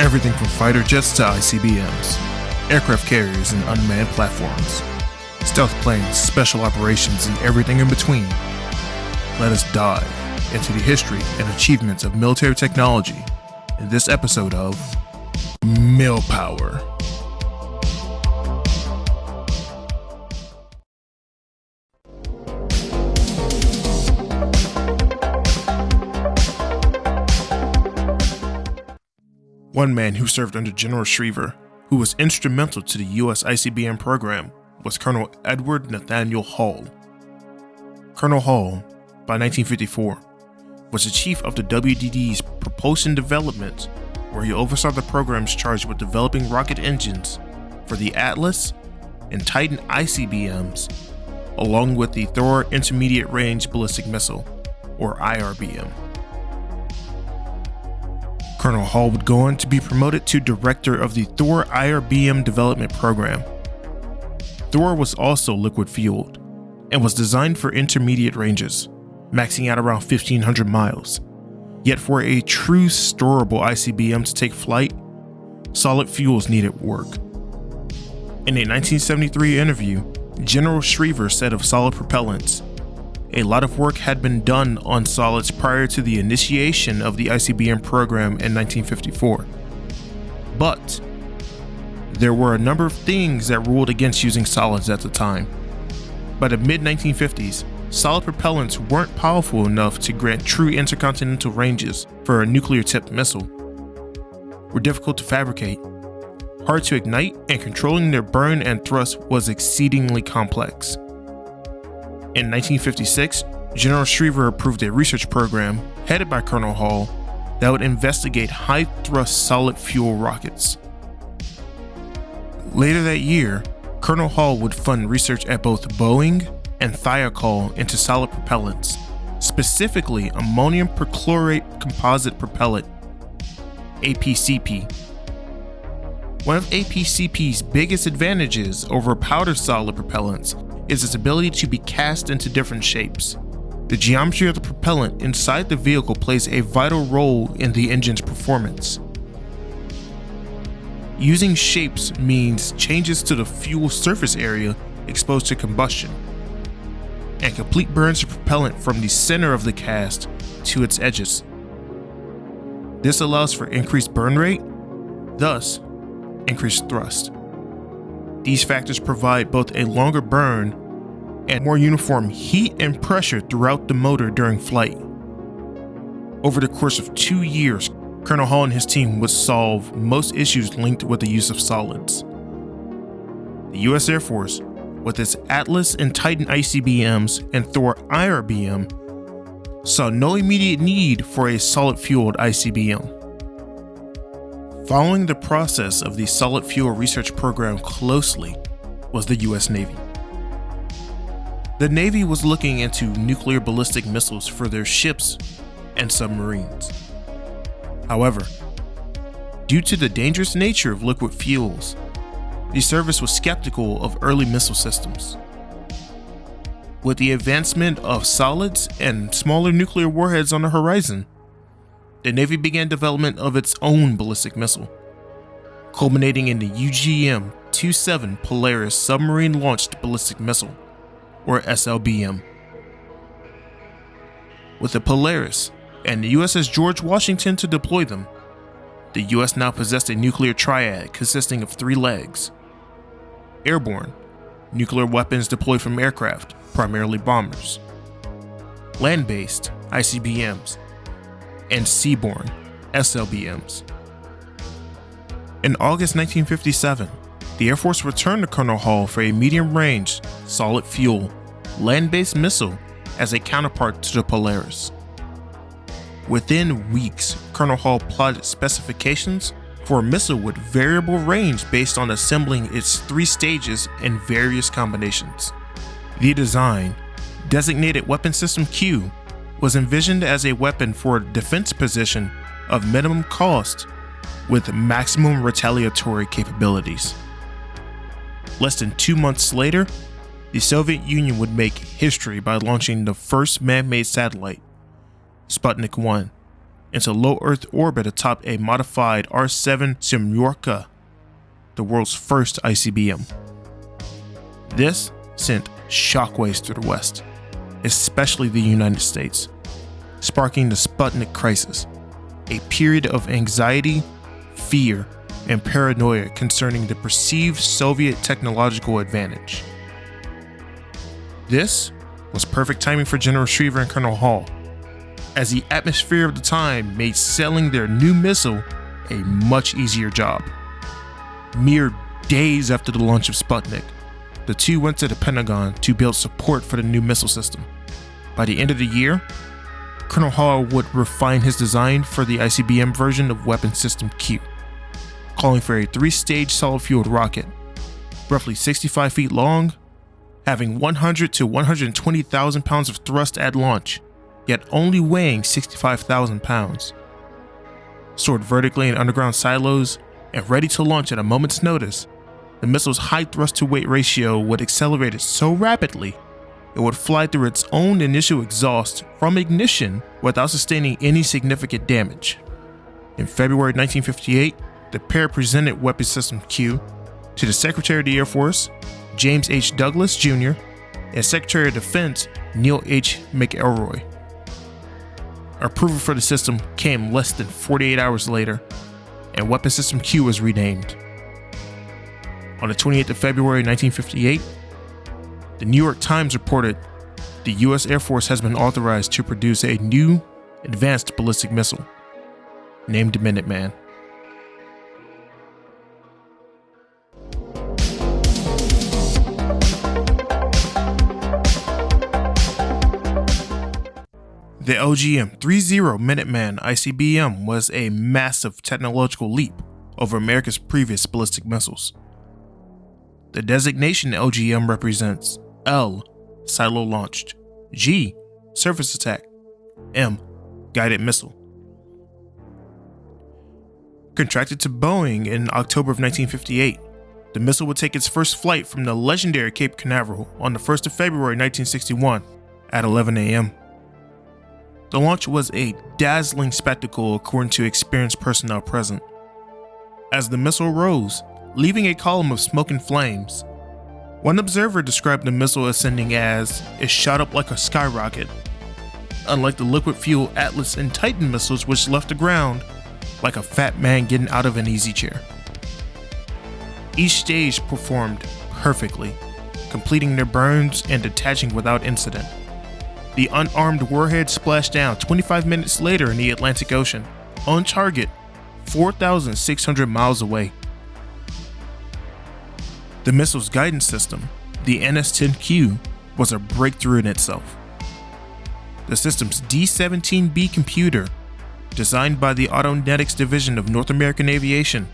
Everything from fighter jets to ICBMs, aircraft carriers, and unmanned platforms, stealth planes, special operations, and everything in between. Let us dive into the history and achievements of military technology in this episode of Milpower. One man who served under General Schriever, who was instrumental to the US ICBM program, was Colonel Edward Nathaniel Hall. Colonel Hall, by 1954, was the chief of the WDD's propulsion development, where he oversaw the programs charged with developing rocket engines for the Atlas and Titan ICBMs, along with the Thor Intermediate Range Ballistic Missile, or IRBM. Colonel Hall would go on to be promoted to director of the Thor IRBM development program. Thor was also liquid fueled and was designed for intermediate ranges, maxing out around 1500 miles. Yet for a true storable ICBM to take flight, solid fuels needed work. In a 1973 interview, General Schriever said of solid propellants, a lot of work had been done on solids prior to the initiation of the ICBM program in 1954. But there were a number of things that ruled against using solids at the time. By the mid 1950s, solid propellants weren't powerful enough to grant true intercontinental ranges for a nuclear tipped missile, were difficult to fabricate, hard to ignite, and controlling their burn and thrust was exceedingly complex. In 1956, General Schriever approved a research program headed by Colonel Hall that would investigate high thrust solid fuel rockets. Later that year, Colonel Hall would fund research at both Boeing and Thiokol into solid propellants, specifically ammonium perchlorate composite propellant, APCP. One of APCP's biggest advantages over powder solid propellants is its ability to be cast into different shapes. The geometry of the propellant inside the vehicle plays a vital role in the engine's performance. Using shapes means changes to the fuel surface area exposed to combustion, and complete burns of propellant from the center of the cast to its edges. This allows for increased burn rate, thus, increased thrust. These factors provide both a longer burn and more uniform heat and pressure throughout the motor during flight. Over the course of two years, Colonel Hall and his team would solve most issues linked with the use of solids. The US Air Force, with its Atlas and Titan ICBMs and Thor IRBM, saw no immediate need for a solid fueled ICBM. Following the process of the solid fuel research program closely was the US Navy. The Navy was looking into nuclear ballistic missiles for their ships and submarines. However, due to the dangerous nature of liquid fuels, the service was skeptical of early missile systems. With the advancement of solids and smaller nuclear warheads on the horizon, the Navy began development of its own ballistic missile, culminating in the UGM 27 Polaris submarine launched ballistic missile, or SLBM. With the Polaris and the USS George Washington to deploy them, the US now possessed a nuclear triad consisting of three legs airborne, nuclear weapons deployed from aircraft, primarily bombers, land based, ICBMs, and Seaborn, SLBMs. In August 1957, the Air Force returned to Colonel Hall for a medium range, solid fuel, land based missile as a counterpart to the Polaris. Within weeks, Colonel Hall plotted specifications for a missile with variable range based on assembling its three stages in various combinations. The design, designated Weapon System Q, was envisioned as a weapon for a defense position of minimum cost with maximum retaliatory capabilities. Less than two months later, the Soviet Union would make history by launching the first man made satellite, Sputnik 1, into low Earth orbit atop a modified R-7 Semyorka, the world's first ICBM. This sent shockwaves through the West, especially the United States, sparking the Sputnik crisis, a period of anxiety, fear, and paranoia concerning the perceived Soviet technological advantage. This was perfect timing for General Schriever and Colonel Hall, as the atmosphere of the time made selling their new missile a much easier job. Mere days after the launch of Sputnik, the two went to the Pentagon to build support for the new missile system. By the end of the year, Colonel Hall would refine his design for the ICBM version of Weapon System Q, calling for a three-stage solid-fueled rocket, roughly 65 feet long, having 100 to 120,000 pounds of thrust at launch, yet only weighing 65,000 pounds. Stored vertically in underground silos and ready to launch at a moment's notice, the missile's high thrust to weight ratio would accelerate it so rapidly it would fly through its own initial exhaust from ignition without sustaining any significant damage. In February 1958, the pair presented Weapon System Q to the Secretary of the Air Force, James H. Douglas Jr., and Secretary of Defense Neil H. McElroy. Approval for the system came less than 48 hours later, and Weapon System Q was renamed. On the 28th of February 1958, the New York Times reported the U.S. Air Force has been authorized to produce a new advanced ballistic missile named Minuteman. The LGM 30 Minuteman ICBM was a massive technological leap over America's previous ballistic missiles. The designation LGM represents L. Silo launched, G. Surface attack, M. Guided missile. Contracted to Boeing in October of 1958, the missile would take its first flight from the legendary Cape Canaveral on the 1st of February 1961 at 11 a.m. The launch was a dazzling spectacle according to experienced personnel present. As the missile rose, leaving a column of smoke and flames, one observer described the missile ascending as it shot up like a skyrocket, unlike the liquid fuel Atlas and Titan missiles which left the ground like a fat man getting out of an easy chair. Each stage performed perfectly, completing their burns and detaching without incident. The unarmed warhead splashed down 25 minutes later in the Atlantic Ocean, on target, 4,600 miles away. The missile's guidance system, the NS-10Q, was a breakthrough in itself. The system's D-17B computer, designed by the Autonetics Division of North American Aviation,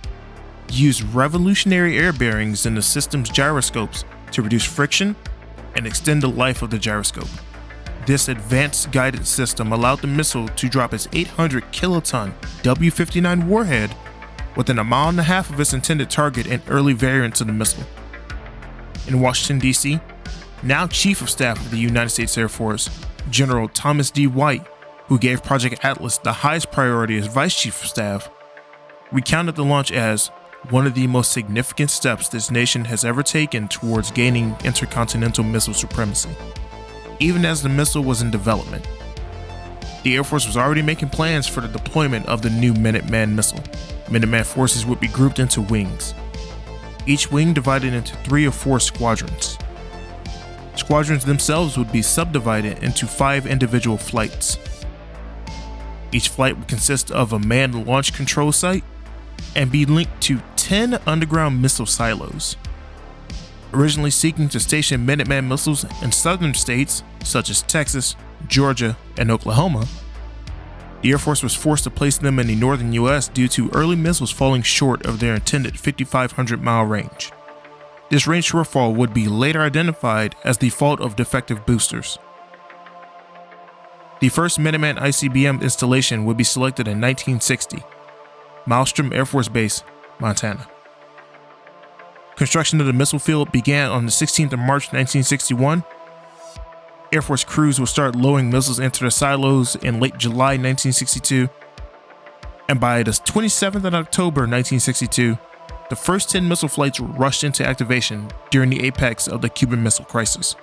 used revolutionary air bearings in the system's gyroscopes to reduce friction and extend the life of the gyroscope. This advanced guidance system allowed the missile to drop its 800 kiloton W-59 warhead within a mile and a half of its intended target in early variants of the missile. In Washington, D.C., now Chief of Staff of the United States Air Force, General Thomas D. White, who gave Project Atlas the highest priority as Vice Chief of Staff, recounted the launch as one of the most significant steps this nation has ever taken towards gaining intercontinental missile supremacy even as the missile was in development. The Air Force was already making plans for the deployment of the new Minuteman missile. Minuteman forces would be grouped into wings, each wing divided into three or four squadrons. Squadrons themselves would be subdivided into five individual flights. Each flight would consist of a manned launch control site and be linked to 10 underground missile silos originally seeking to station Minuteman missiles in southern states such as Texas, Georgia, and Oklahoma, the Air Force was forced to place them in the northern US due to early missiles falling short of their intended 5,500 mile range. This range shortfall would be later identified as the fault of defective boosters. The first Minuteman ICBM installation would be selected in 1960, Malmstrom Air Force Base, Montana. Construction of the missile field began on the 16th of March 1961. Air Force crews will start lowering missiles into the silos in late July 1962, And by the 27th of October 1962, the first 10 missile flights rushed into activation during the apex of the Cuban Missile Crisis.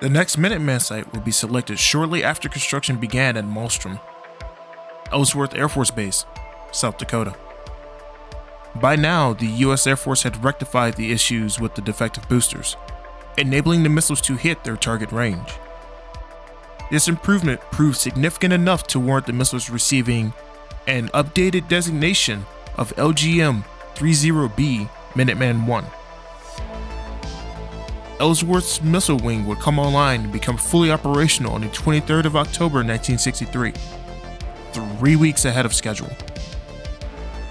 The next Minuteman site would be selected shortly after construction began at Malmstrom, Ellsworth Air Force Base, South Dakota. By now, the US Air Force had rectified the issues with the defective boosters, enabling the missiles to hit their target range. This improvement proved significant enough to warrant the missiles receiving an updated designation of LGM 30B Minuteman 1. Ellsworth's missile wing would come online and become fully operational on the 23rd of October 1963, three weeks ahead of schedule.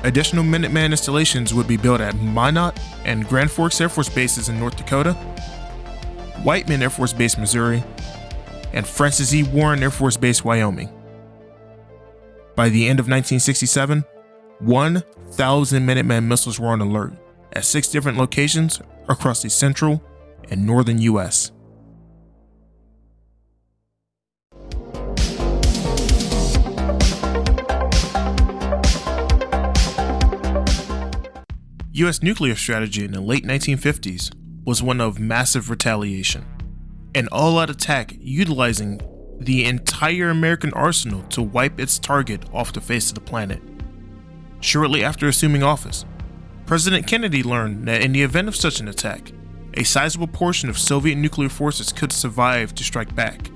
Additional Minuteman installations would be built at Minot and Grand Forks Air Force bases in North Dakota, Whiteman Air Force Base, Missouri, and Francis E. Warren Air Force Base, Wyoming. By the end of 1967, 1,000 Minuteman missiles were on alert at six different locations across the central and northern U.S. U.S. nuclear strategy in the late 1950s was one of massive retaliation, an all-out attack utilizing the entire American arsenal to wipe its target off the face of the planet. Shortly after assuming office, President Kennedy learned that in the event of such an attack, a sizable portion of Soviet nuclear forces could survive to strike back.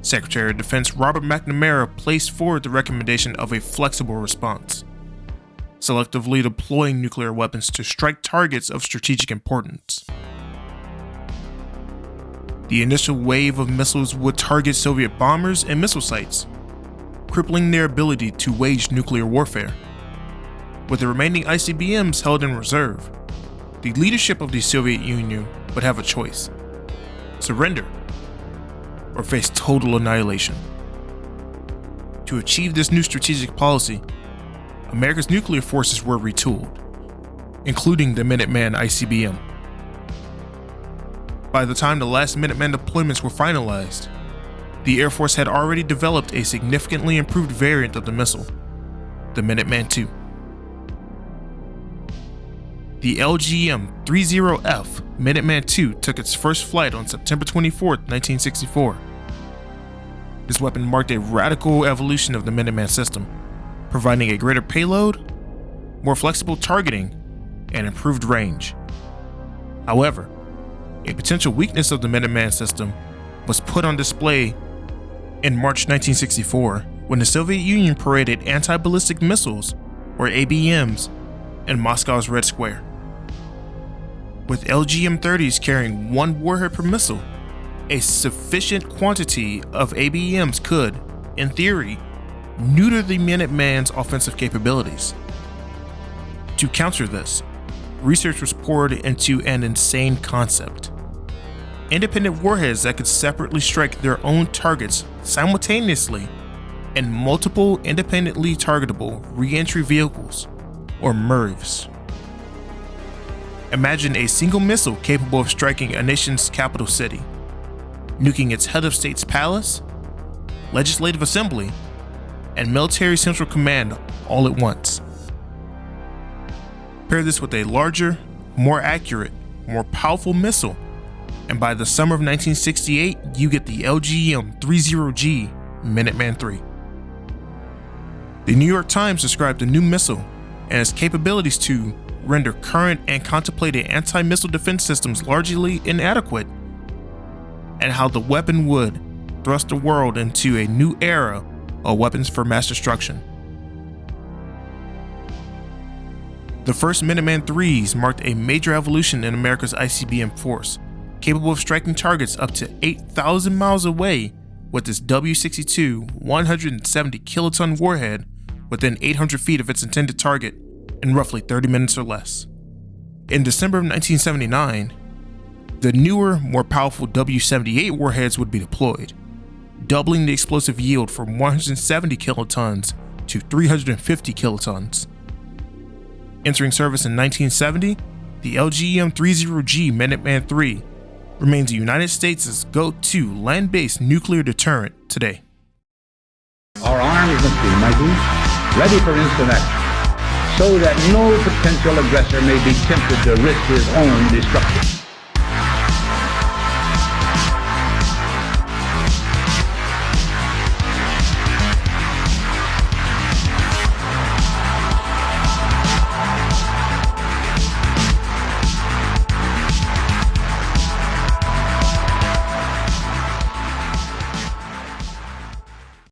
Secretary of Defense Robert McNamara placed forward the recommendation of a flexible response, selectively deploying nuclear weapons to strike targets of strategic importance. The initial wave of missiles would target Soviet bombers and missile sites, crippling their ability to wage nuclear warfare. With the remaining ICBMs held in reserve, the leadership of the Soviet Union would have a choice surrender or face total annihilation. To achieve this new strategic policy, America's nuclear forces were retooled, including the Minuteman ICBM. By the time the last Minuteman deployments were finalized, the Air Force had already developed a significantly improved variant of the missile, the Minuteman II. The LGM-30F Minuteman II took its first flight on September 24, 1964. This weapon marked a radical evolution of the Minuteman system, providing a greater payload, more flexible targeting, and improved range. However, a potential weakness of the Minuteman system was put on display in March 1964, when the Soviet Union paraded anti-ballistic missiles, or ABMs, in Moscow's Red Square. With LGM-30s carrying one warhead per missile, a sufficient quantity of ABMs could, in theory, neuter the Minuteman's offensive capabilities. To counter this, research was poured into an insane concept independent warheads that could separately strike their own targets simultaneously and multiple independently targetable re-entry vehicles, or MIRVs. Imagine a single missile capable of striking a nation's capital city, nuking its head of state's palace, legislative assembly, and military central command all at once. Pair this with a larger, more accurate, more powerful missile and by the summer of 1968, you get the LGM-30G Minuteman III. The New York Times described the new missile and its capabilities to render current and contemplated anti-missile defense systems largely inadequate, and how the weapon would thrust the world into a new era weapons for mass destruction. The first Minuteman IIIs marked a major evolution in America's ICBM force, capable of striking targets up to 8,000 miles away with its W-62 170 kiloton warhead within 800 feet of its intended target in roughly 30 minutes or less. In December of 1979, the newer, more powerful W-78 warheads would be deployed, doubling the explosive yield from 170 kilotons to 350 kilotons. Entering service in 1970, the LGM-30G Minuteman III remains the United States' go-to land-based nuclear deterrent today. Our arms must be mighty, ready for instant action, so that no potential aggressor may be tempted to risk his own destruction.